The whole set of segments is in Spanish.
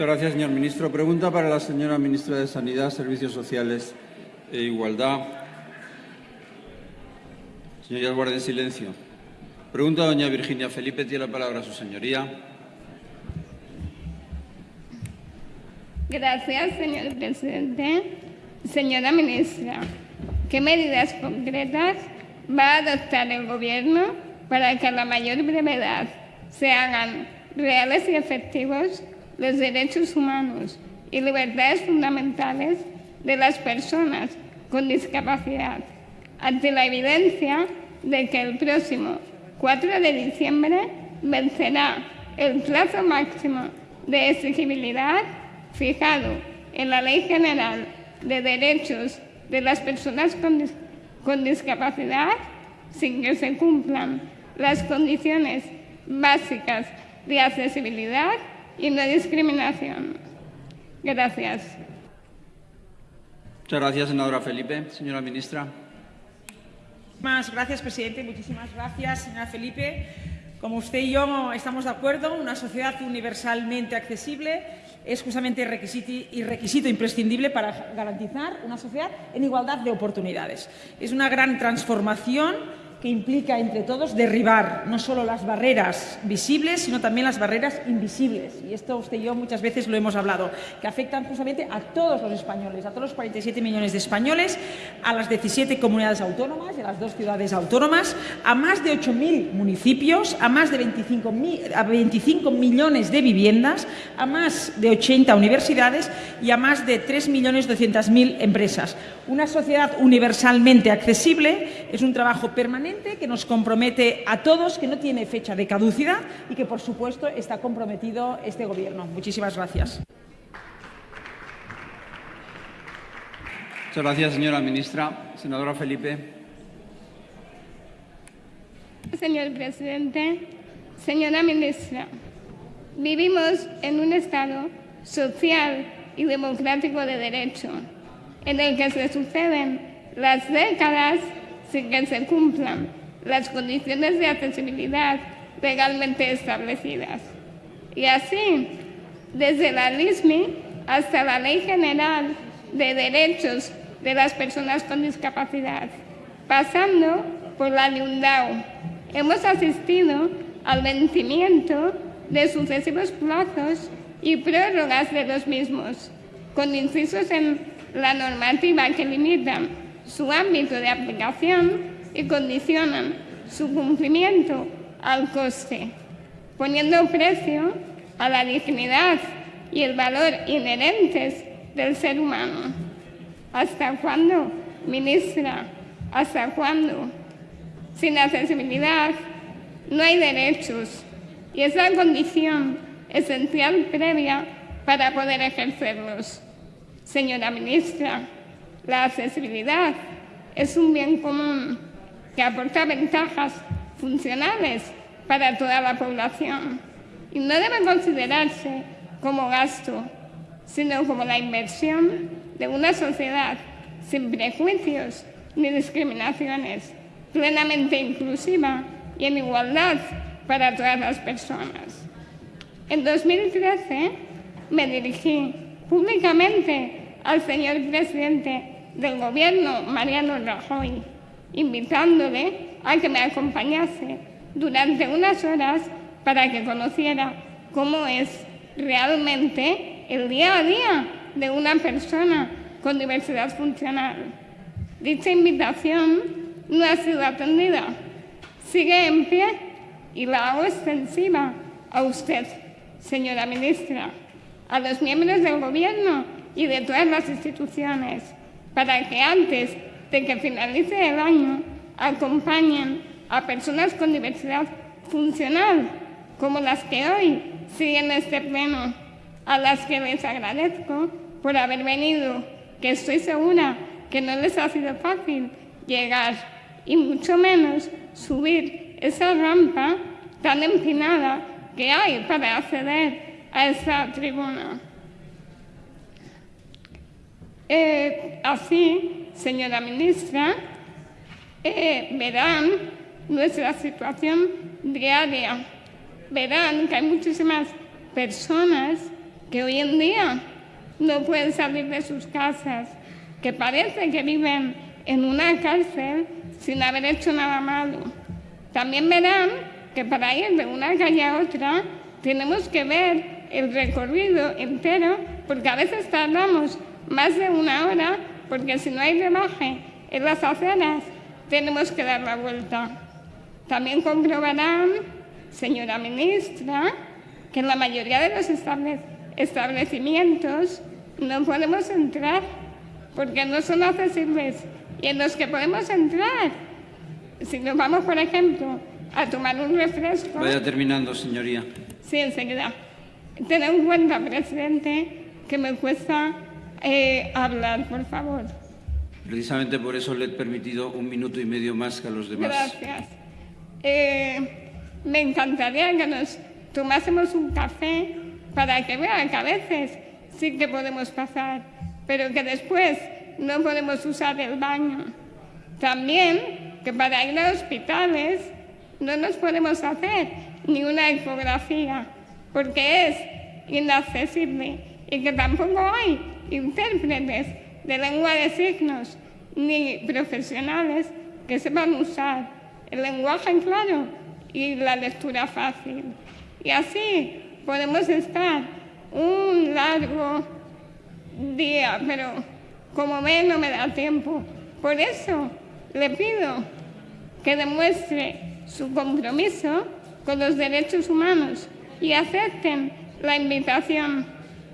Muchas gracias, señor ministro. Pregunta para la señora ministra de Sanidad, Servicios Sociales e Igualdad. Señorías, guarden silencio. Pregunta a doña Virginia Felipe. Tiene la palabra su señoría. Gracias, señor presidente. Señora ministra, ¿qué medidas concretas va a adoptar el Gobierno para que a la mayor brevedad se hagan reales y efectivos los derechos humanos y libertades fundamentales de las personas con discapacidad, ante la evidencia de que el próximo 4 de diciembre vencerá el plazo máximo de exigibilidad fijado en la Ley General de Derechos de las Personas con, con discapacidad sin que se cumplan las condiciones básicas de accesibilidad y no discriminación. Gracias. Muchas gracias, senadora Felipe. Señora ministra. Muchísimas gracias, presidente. Muchísimas gracias, señora Felipe. Como usted y yo estamos de acuerdo, una sociedad universalmente accesible es justamente requisito y requisito imprescindible para garantizar una sociedad en igualdad de oportunidades. Es una gran transformación que implica entre todos derribar no solo las barreras visibles, sino también las barreras invisibles. Y esto usted y yo muchas veces lo hemos hablado, que afectan justamente a todos los españoles, a todos los 47 millones de españoles, a las 17 comunidades autónomas y a las dos ciudades autónomas, a más de 8.000 municipios, a más de 25, a 25 millones de viviendas, a más de 80 universidades y a más de 3.200.000 empresas. Una sociedad universalmente accesible es un trabajo permanente que nos compromete a todos, que no tiene fecha de caducidad y que, por supuesto, está comprometido este Gobierno. Muchísimas gracias. Muchas gracias, señora ministra. Senadora Felipe. Señor presidente, señora ministra, vivimos en un Estado social y democrático de derecho, en el que se suceden las décadas sin que se cumplan las condiciones de accesibilidad legalmente establecidas. Y así, desde la LISMI hasta la Ley General de Derechos de las Personas con Discapacidad, pasando por la LIUNDAO, hemos asistido al vencimiento de sucesivos plazos y prórrogas de los mismos, con incisos en la normativa que limitan su ámbito de aplicación y condicionan su cumplimiento al coste, poniendo precio a la dignidad y el valor inherentes del ser humano. ¿Hasta cuándo, ministra? ¿Hasta cuándo? Sin accesibilidad no hay derechos y es la condición esencial previa para poder ejercerlos. Señora ministra, la accesibilidad es un bien común que aporta ventajas funcionales para toda la población y no debe considerarse como gasto, sino como la inversión de una sociedad sin prejuicios ni discriminaciones, plenamente inclusiva y en igualdad para todas las personas. En 2013 me dirigí públicamente al señor presidente del gobierno Mariano Rajoy, invitándole a que me acompañase durante unas horas para que conociera cómo es realmente el día a día de una persona con diversidad funcional. Dicha invitación no ha sido atendida. Sigue en pie y la hago extensiva a usted, señora ministra, a los miembros del Gobierno y de todas las instituciones para que antes de que finalice el año acompañen a personas con diversidad funcional, como las que hoy siguen este pleno, a las que les agradezco por haber venido, que estoy segura que no les ha sido fácil llegar y mucho menos subir esa rampa tan empinada que hay para acceder a esa tribuna. Eh, así, señora ministra, eh, verán nuestra situación diaria. Verán que hay muchísimas personas que hoy en día no pueden salir de sus casas, que parece que viven en una cárcel sin haber hecho nada malo. También verán que para ir de una calle a otra tenemos que ver el recorrido entero porque a veces tardamos más de una hora porque si no hay rebaje en las aceras tenemos que dar la vuelta. También comprobarán, señora ministra, que en la mayoría de los establecimientos no podemos entrar porque no son accesibles y en los que podemos entrar, si nos vamos, por ejemplo, a tomar un refresco... Vaya terminando, señoría. Sí, enseguida. Ten en cuenta, presidente, que me cuesta eh, hablar, por favor. Precisamente por eso le he permitido un minuto y medio más que a los demás. Gracias. Eh, me encantaría que nos tomásemos un café para que vean que a veces sí que podemos pasar, pero que después no podemos usar el baño. También que para ir a hospitales no nos podemos hacer ni una ecografía porque es inaccesible y que tampoco hay intérpretes de lengua de signos ni profesionales que sepan usar el lenguaje claro y la lectura fácil. Y así podemos estar un largo día, pero como ve no me da tiempo. Por eso le pido que demuestre su compromiso con los derechos humanos y acepten la invitación.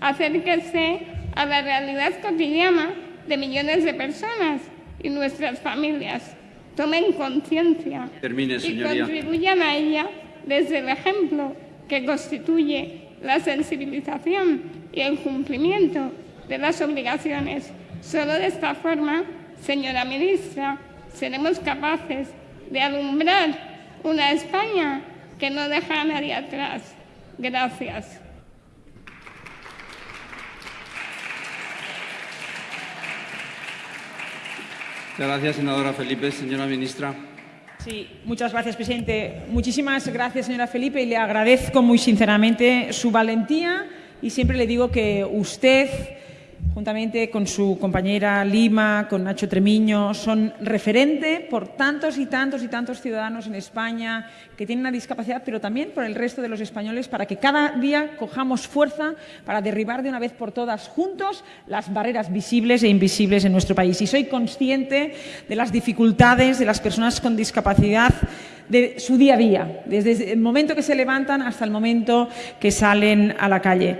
Acérquense a la realidad cotidiana de millones de personas y nuestras familias. Tomen conciencia y contribuyan a ella desde el ejemplo que constituye la sensibilización y el cumplimiento de las obligaciones. Solo de esta forma, señora ministra, seremos capaces de alumbrar una España que no deja a nadie atrás. Gracias. Gracias, senadora Felipe. Señora ministra. Sí, muchas gracias, presidente. Muchísimas gracias, señora Felipe, y le agradezco muy sinceramente su valentía y siempre le digo que usted juntamente con su compañera Lima, con Nacho Tremiño, son referente por tantos y tantos y tantos ciudadanos en España que tienen una discapacidad, pero también por el resto de los españoles, para que cada día cojamos fuerza para derribar de una vez por todas juntos las barreras visibles e invisibles en nuestro país. Y soy consciente de las dificultades de las personas con discapacidad de su día a día, desde el momento que se levantan hasta el momento que salen a la calle.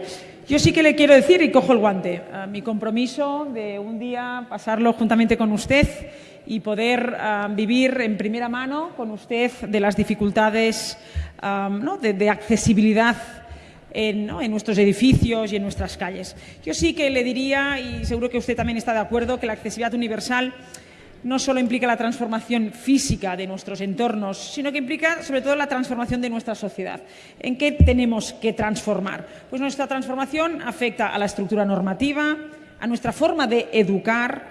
Yo sí que le quiero decir, y cojo el guante, mi compromiso de un día pasarlo juntamente con usted y poder vivir en primera mano con usted de las dificultades de, accesibilidad en, en, nuestros edificios y en nuestras calles. Yo sí que le diría, y seguro que usted también está de acuerdo, que la accesibilidad universal no solo implica la transformación física de nuestros entornos, sino que implica sobre todo la transformación de nuestra sociedad. ¿En qué tenemos que transformar? Pues nuestra transformación afecta a la estructura normativa, a nuestra forma de educar,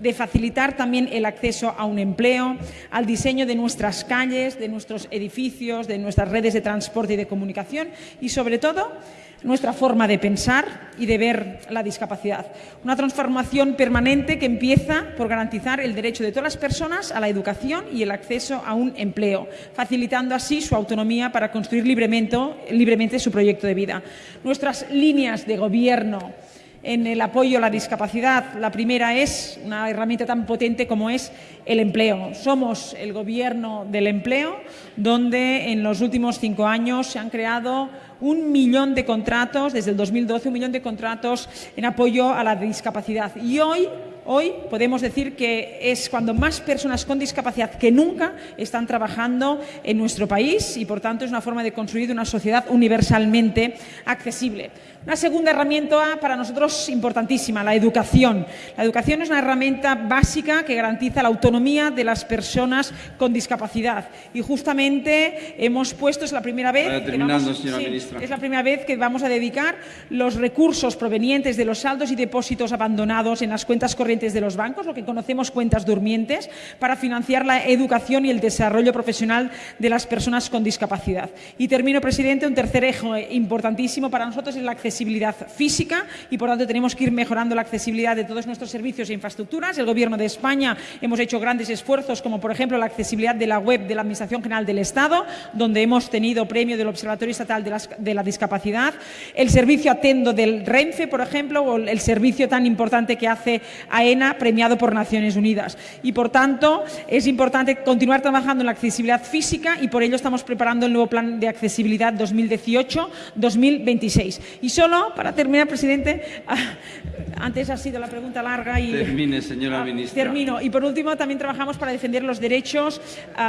de facilitar también el acceso a un empleo, al diseño de nuestras calles, de nuestros edificios, de nuestras redes de transporte y de comunicación y, sobre todo, nuestra forma de pensar y de ver la discapacidad. Una transformación permanente que empieza por garantizar el derecho de todas las personas a la educación y el acceso a un empleo, facilitando así su autonomía para construir libremente, su proyecto de vida. Nuestras líneas de gobierno en el apoyo a la discapacidad. La primera es una herramienta tan potente como es el empleo. Somos el gobierno del empleo, donde en los últimos cinco años se han creado un millón de contratos, desde el 2012, un millón de contratos en apoyo a la discapacidad. Y hoy Hoy podemos decir que es cuando más personas con discapacidad que nunca están trabajando en nuestro país y, por tanto, es una forma de construir una sociedad universalmente accesible. Una segunda herramienta para nosotros importantísima, la educación. La educación es una herramienta básica que garantiza la autonomía de las personas con discapacidad. Y justamente hemos puesto, es la primera vez, que vamos, es la primera vez que vamos a dedicar los recursos provenientes de los saldos y depósitos abandonados en las cuentas corrientes de los bancos, lo que conocemos cuentas durmientes, para financiar la educación y el desarrollo profesional de las personas con discapacidad. Y termino, presidente, un tercer eje importantísimo para nosotros es la accesibilidad accesibilidad física y, por tanto, tenemos que ir mejorando la accesibilidad de todos nuestros servicios e infraestructuras. El Gobierno de España hemos hecho grandes esfuerzos, como por ejemplo la accesibilidad de la web de la Administración General del Estado, donde hemos tenido premio del Observatorio Estatal de, la Discapacidad, el servicio Atendo del Renfe, por ejemplo, o el servicio tan importante que hace AENA, premiado por Naciones Unidas. Y, por tanto, es importante continuar trabajando en la accesibilidad física y por ello estamos preparando el nuevo Plan de Accesibilidad 2018-2026. Y solo, para terminar, presidente, antes ha sido la pregunta larga y... Termine, señora ministra. Termino. Y, por último, también trabajamos para defender los derechos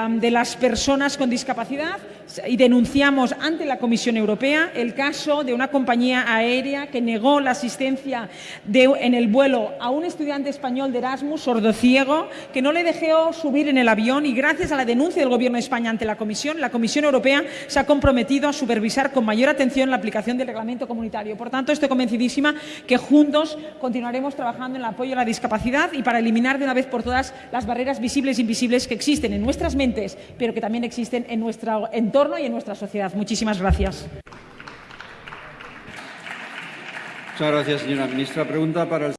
de las personas con discapacidad y denunciamos ante la Comisión Europea el caso de una compañía aérea que negó la asistencia de, en el vuelo a un estudiante español de Erasmus, sordociego, que no le dejó subir en el avión y gracias a la denuncia del Gobierno de España ante la Comisión, la Comisión Europea se ha comprometido a supervisar con mayor atención la aplicación del reglamento comunitario. Por tanto, estoy convencidísima que juntos continuaremos trabajando en el apoyo a la discapacidad y para eliminar de una vez por todas las barreras visibles e invisibles que existen en nuestras mentes, pero que también existen en nuestro entorno y en nuestra sociedad. Muchísimas gracias. Muchas gracias, señora ministra. Pregunta para el